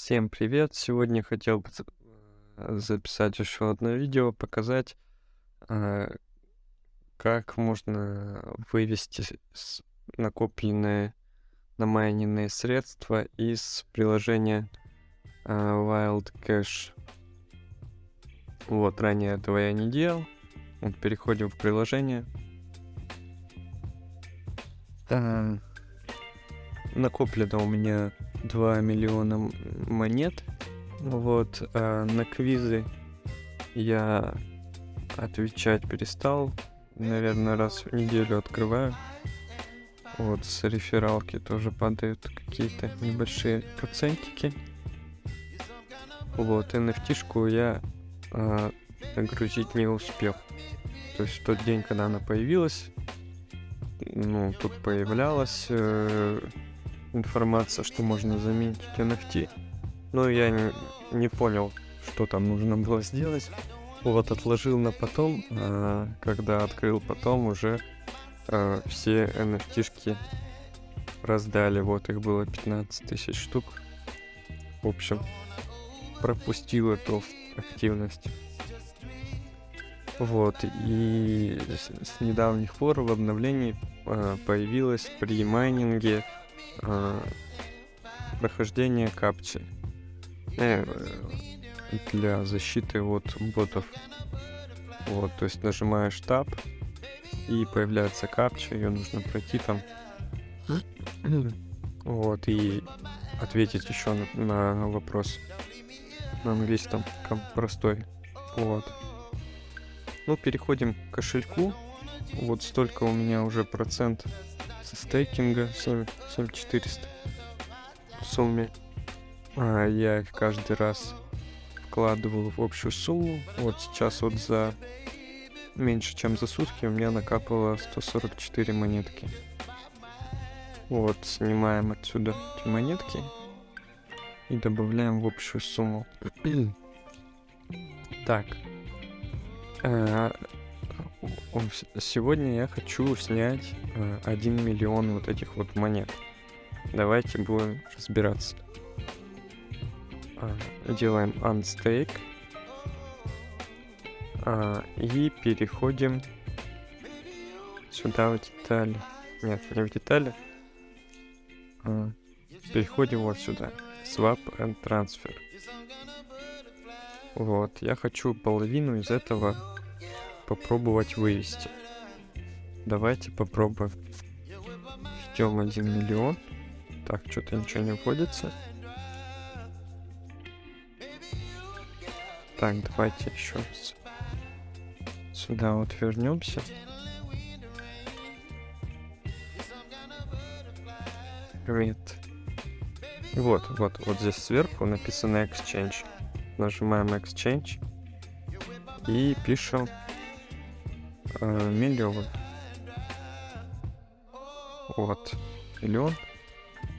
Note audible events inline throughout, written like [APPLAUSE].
Всем привет! Сегодня хотел бы э, записать еще одно видео, показать, э, как можно вывести накопленные намайненные средства из приложения э, Wild Cash. Вот, ранее этого я не делал. Вот, переходим в приложение. Накоплено у меня 2 миллиона монет. Вот, а на квизы я отвечать перестал. Наверное, раз в неделю открываю. Вот, с рефералки тоже падают какие-то небольшие процентики. Вот, NFT-шку я а, загрузить не успел. То есть в тот день, когда она появилась, ну, тут появлялась э, информация, что можно заменить NFT. Но я не, не понял, что там нужно было сделать. Вот, отложил на потом. а, когда открыл потом, уже а, все NFT-шки раздали. Вот их было 15 тысяч штук. В общем, пропустил эту активность. Вот, и с, с недавних пор в обновлении а, появилось при майнинге а, прохождение капчи э, для защиты от ботов. Вот, то есть нажимаешь Tab и появляется капча, ее нужно пройти там. Вот, и ответить еще на, на вопрос на английском ком- простой. Вот. Ну, переходим к кошельку. Вот столько у меня уже процент со стейкинга, 7, 7400 в сумме. А, я их каждый раз вкладывал в общую сумму. Вот сейчас вот за меньше чем за сутки у меня накапало 144 монетки. Вот, снимаем отсюда эти монетки и добавляем в общую сумму. [CLEARS THROAT] так. С- Сегодня я хочу снять э, 1 миллион вот этих вот монет. Давайте будем разбираться. А, Делаем unstake. А, И переходим сюда в детали. Нет, не в детали. А, Переходим вот сюда. Swap and transfer. Вот, я хочу половину из этого попробовать вывести. Давайте попробуем. Ждем 1 миллион. Так, что-то ничего не вводится. Так, давайте еще раз. Сюда вот вернемся. Привет. Вот, вот, вот здесь сверху написано Exchange. Нажимаем Exchange и пишем э, миллион. Вот, миллион.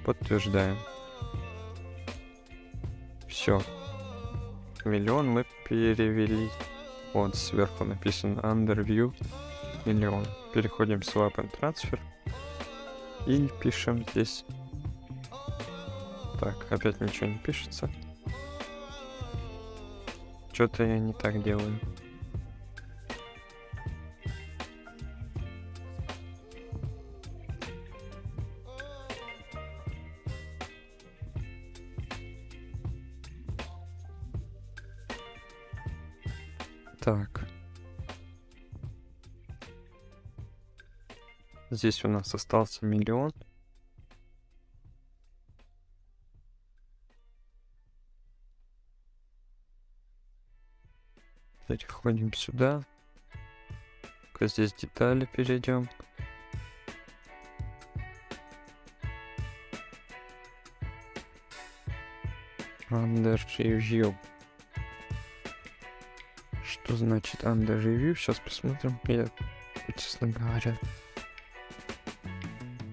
Подтверждаем. Все. Миллион мы перевели. Вот сверху написано Underview миллион. Переходим в Swap and Transfer. И пишем здесь. Так, опять ничего не пишется. Что-то я не так делаю. Здесь у нас остался миллион. Переходим сюда. Ка здесь детали перейдем. Under review. Что значит under review? Сейчас посмотрим. Я, честно говоря,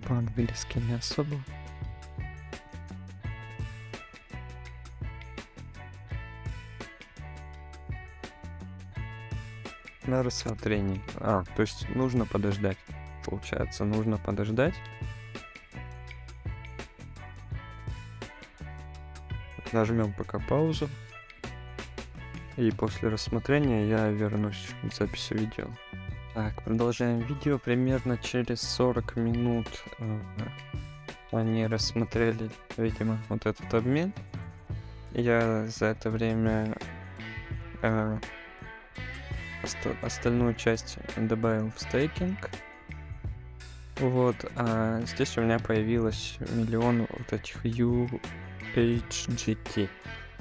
по-английски не особо. На рассмотрении. А, то есть нужно подождать. Получается, нужно подождать. Нажмем пока паузу. И после рассмотрения я вернусь к записи видео. Так, продолжаем видео. Примерно через 40 минут э, они рассмотрели, видимо, вот этот обмен. Я за это время э, оста остальную часть добавил в стейкинг. Вот, а здесь у меня появилось миллион вот этих UHGT.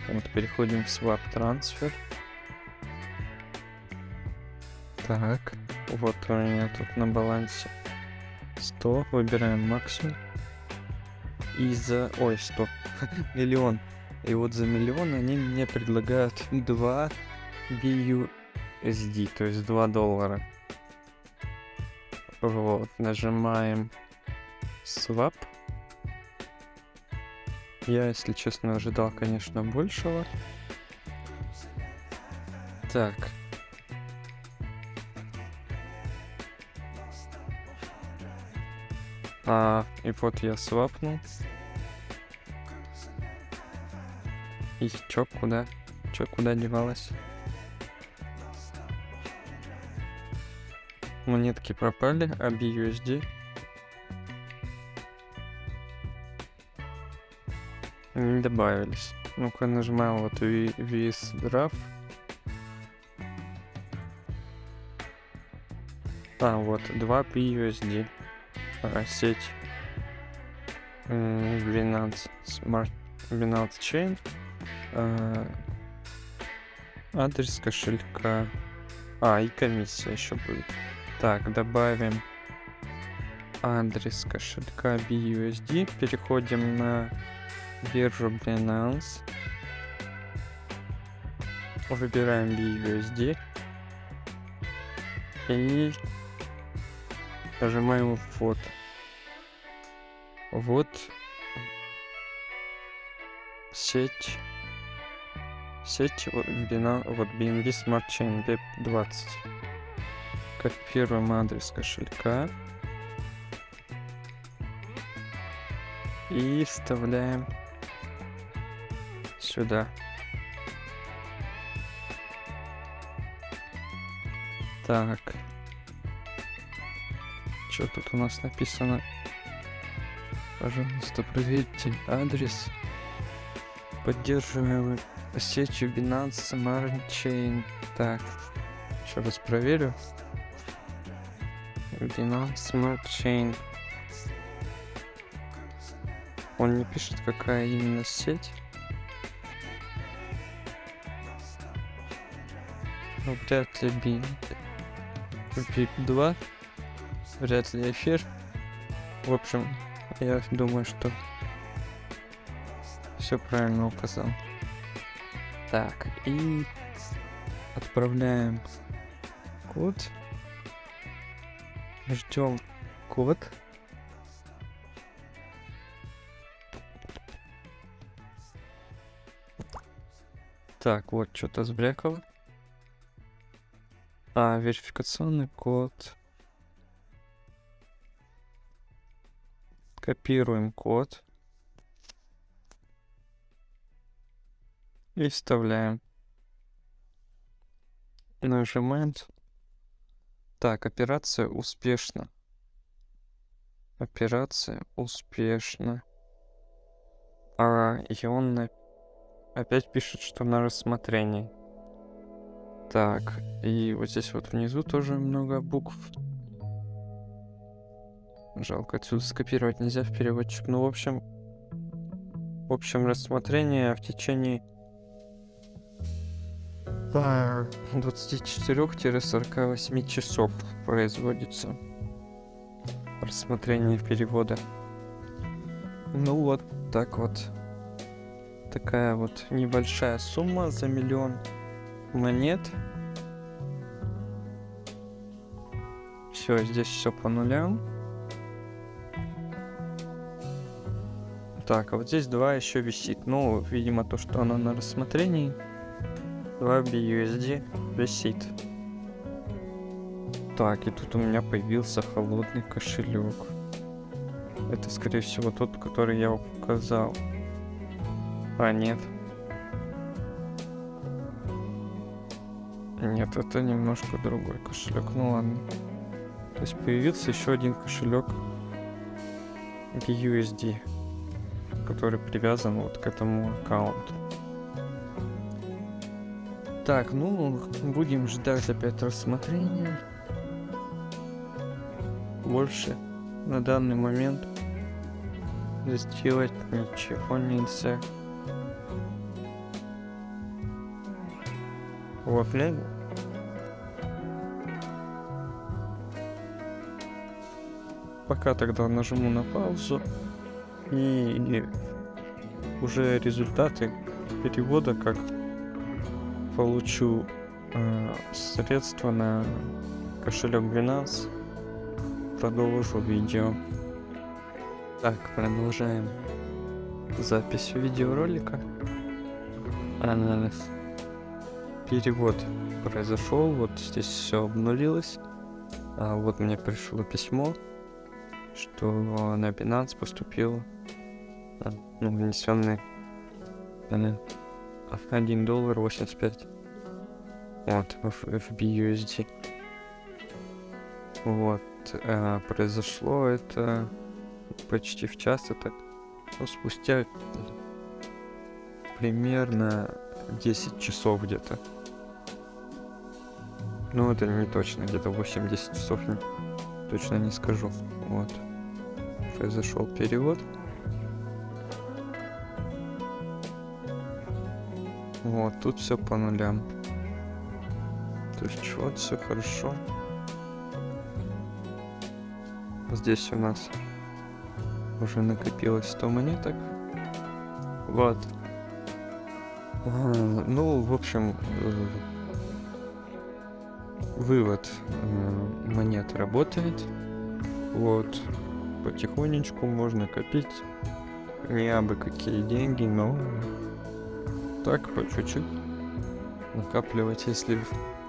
Вот, переходим в Swap Transfer. Так, вот у меня тут на балансе 100, выбираем максимум. И за... Ой, 100. [LAUGHS] миллион. И вот за миллион они мне предлагают 2 BUSD, то есть 2 доллара. Вот, нажимаем Swap. Я, если честно, ожидал, конечно, большего. Так. А, и вот я свапнул. И чё, куда? Чё, куда девалась? Монетки пропали, а BUSD не добавились. Ну-ка нажимаем вот виздрав. А, вот, 2 BUSD. Сеть Binance Smart Binance Chain. А, адрес кошелька. А, и комиссия еще будет. Так, добавим адрес кошелька BUSD. Переходим на биржу Binance. Выбираем BUSD. И нажимаем вот. Вот сеть сеть Binance, вот BNB Smart Chain BEP20 копируем адрес кошелька и вставляем сюда. Так. Что тут у нас написано? Пожалуйста, проверьте адрес. Поддерживаем сетью Binance Smart Chain. Так, еще раз проверю. Binance Smart Chain. Он не пишет, какая именно сеть. Ну, вряд ли би... BIP 2. Вряд ли эфир. В общем, я думаю, что все правильно указал. Так, и отправляем код. Ждем код. Так, вот что-то сбрекало. А, верификационный код. Копируем код. И вставляем. Нажимаем. Так, операция успешна. Операция успешна. А, и он опять пишет, что на рассмотрении. Так, и вот здесь вот внизу тоже много букв. Жалко, отсюда скопировать нельзя в переводчик. Ну, в общем, в общем, рассмотрение в течение 24-48 часов производится рассмотрение перевода. Ну вот, так вот. Такая вот небольшая сумма за миллион монет. Все, здесь все по нулям. Так, а вот здесь два еще висит. Ну, видимо, то, что оно на рассмотрении. 2 BUSD висит. Так, и тут у меня появился холодный кошелек. Это, скорее всего, тот, который я указал. А, нет. Нет, это немножко другой кошелек. Ну ладно. То есть появился еще один кошелек BUSD который привязан вот к этому аккаунту. Так, ну, будем ждать опять рассмотрения. Больше на данный момент сделать ничего нельзя. Вафля. Пока тогда нажму на паузу и, уже результаты перевода как получу э, средства на кошелек Binance, продолжу видео. Так, продолжаем запись видеоролика. А, перевод произошел, вот здесь все обнулилось. А вот мне пришло письмо, что на Binance поступил ну, внесенный 1 доллар 85. Вот, в, в BUSD. Вот, э, произошло это почти в час, это ну, спустя примерно 10 часов где-то. Ну, это не точно, где-то 8-10 часов, точно не скажу. Вот. Произошел перевод. Вот, тут все по нулям. То есть вот все хорошо. Здесь у нас уже накопилось 100 монеток. Вот. А, ну, в общем, э, вывод монет работает. Вот. Потихонечку можно копить. Не абы какие деньги, но так, по чуть-чуть накапливать. Если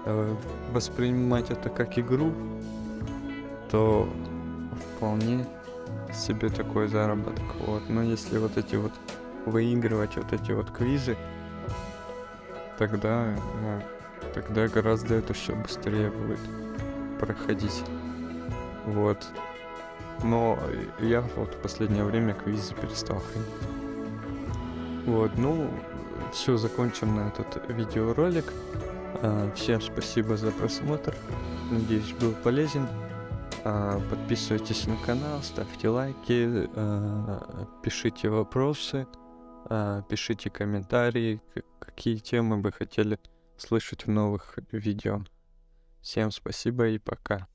э, воспринимать это как игру, то вполне себе такой заработок. Вот. Но если вот эти вот выигрывать вот эти вот квизы, тогда, ну, тогда гораздо это все быстрее будет проходить. Вот. Но я вот в последнее время квизы перестал ходить. Вот, ну, все, закончим на этот видеоролик. А, всем спасибо за просмотр. Надеюсь, был полезен. А, подписывайтесь на канал, ставьте лайки, а, пишите вопросы, пишите комментарии, какие темы вы хотели слышать в новых видео. Всем спасибо и пока.